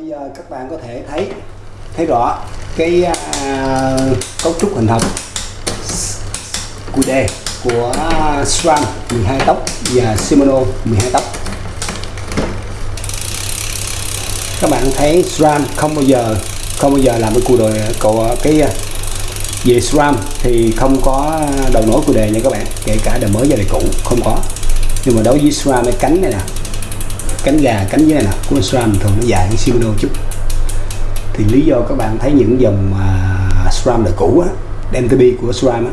bây giờ các bạn có thể thấy thấy rõ cái à, cấu trúc hình học của đề của SRAM 12 tốc và Shimano 12 tốc các bạn thấy SRAM không bao giờ không bao giờ làm cái cù đồ cậu cái à, về SRAM thì không có đầu nối của đề nha các bạn kể cả đời mới và đời cũ không có. Nhưng mà đối với SRAM cái cánh này nè cánh gà cánh dưới này nè của SRAM thường nó dài hơn Shimano chút. Thì lý do các bạn thấy những dòng uh, SRAM đời cũ á MTB của SRAM á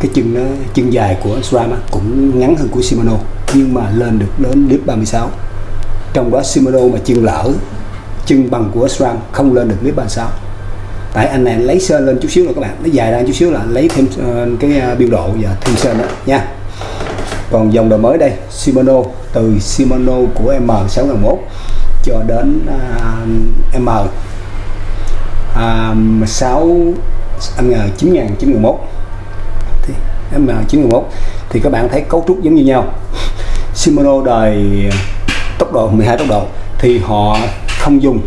cái chân nó chân dài của SRAM á, cũng ngắn hơn của Shimano nhưng mà lên được đến clip 36 trong đó Shimano mà chân lỡ chân bằng của SRAM không lên được clip 36 tại anh này lấy sơn lên chút xíu rồi các bạn nó dài ra chút xíu là lấy thêm uh, cái ờ, uh, biên độ và thêm sơn đó nha còn dòng đời mới đây Shimano từ Shimano của M601 cho đến uh, M uh, 6 anh ngờ 9091 thì M91 thì các bạn thấy cấu trúc giống như nhau. Shimano đời tốc độ 12 tốc độ thì họ không dùng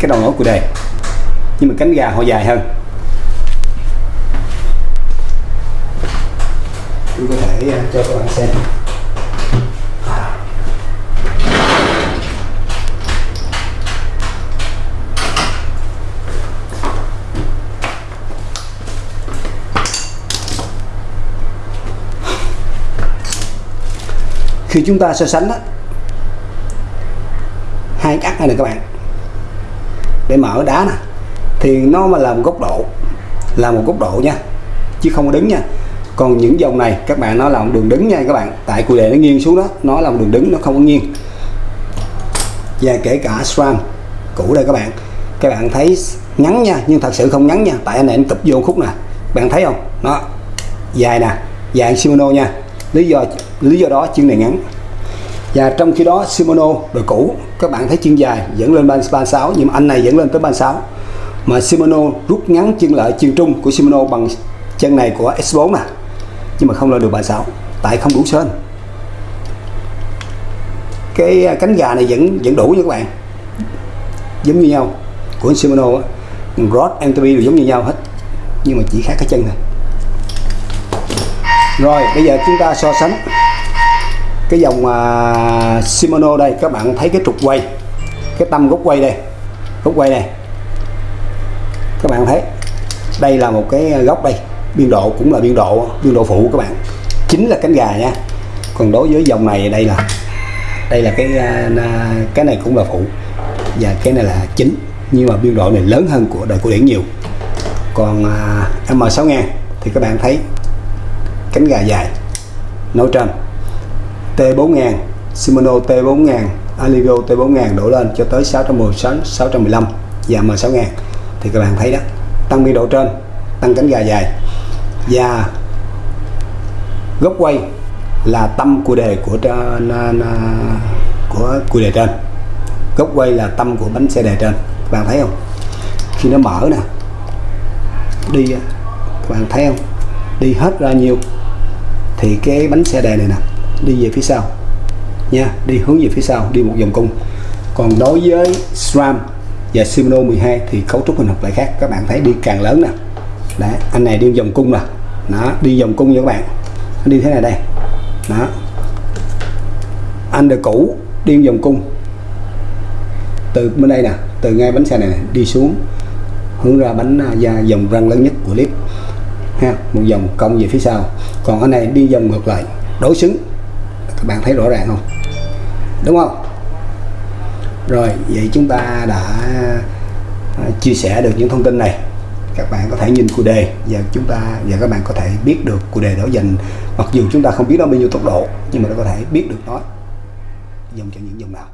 cái đầu nối của đề nhưng mà cánh gà họ dài hơn. Tôi à, cho các bạn xem. Khi chúng ta so sánh đó, hai cái ắt này nè các bạn. Để mở đá nè thì nó mà là một góc độ là một góc độ nha chứ không có đứng nha còn những dòng này, các bạn, nó là một đường đứng nha các bạn. Tại cụ đề nó nghiêng xuống đó, nó là một đường đứng, nó không có nghiêng. Và kể cả SRAM cũ đây các bạn. Các bạn thấy ngắn nha, nhưng thật sự không ngắn nha. Tại anh này anh cụp vô khúc nè. Bạn thấy không? Nó dài nè, dài Shimano nha. Lý do lý do đó chân này ngắn. Và trong khi đó Shimano đời cũ, các bạn thấy chân dài dẫn lên 36 nhưng anh này dẫn lên tới 36 mà Shimano rút ngắn chân lại chân trung của Shimano bằng chân này của S4 nè nhưng mà không lên được 36 tại không đủ sơn cái à, cánh gà này vẫn vẫn đủ nha các bạn. Giống như nhau. Của Shimano Rod MTB đều giống như nhau hết. Nhưng mà chỉ khác cái chân này rồi bây giờ chúng ta so sánh cái dòng uh, Shimano đây. Các bạn thấy cái trục quay cái tâm gốc quay đây. Gốc quay này. Các bạn thấy đây là một cái à, góc đây biên độ cũng là biên độ biên độ phụ các bạn. Chính là cánh gà nha. Còn đối với dòng này đây là đây là cái à, cái này cũng là phụ. Và cái này là chính. Nhưng mà biên độ này lớn hơn của đời cổ điển nhiều. Còn à, uh, M6000 thì các bạn thấy cánh gà dài nối trên. T4000 Shimano T4000 Alivio T4000 đổ lên cho tới 610 615 và M6000 thì các bạn thấy đó tăng biên độ trên tăng cánh gà dài. Dạ. và góc quay là tâm của đề của của cùi đề trên. Góc quay là tâm của bánh xe đề trên. Các bạn thấy không? Khi nó mở nè, đi các bạn thấy không? Đi hết ra nhiều, thì cái bánh xe đề này nè, đi về phía sau. Nha, đi hướng về phía sau, đi một vòng cung. Còn đối với SRAM và Shimano 12 thì cấu trúc hình học lại khác. Các bạn thấy đi càng lớn nè đấy, anh này đi vòng cung là đó, đi vòng cung nha các bạn. Nó đi thế này đây. Đó. Anh đời cũ đi vòng cung. Từ bên đây nè, từ ngay bánh xe này đi xuống. Hướng ra bánh à, da dòng răng lớn nhất của clip. Ha, một vòng cong về phía sau. Còn anh này đi vòng ngược lại, đối xứng. Các bạn thấy rõ ràng không? Đúng không? Rồi, vậy chúng ta đã à, chia sẻ được những thông tin này các bạn có thể nhìn cụ đề và chúng ta, và các bạn có thể biết được cụ đề đó dành mặc dù chúng ta không biết nó bao nhiêu tốc độ, nhưng mà nó có thể biết được nó. Dòng cho những dòng nào.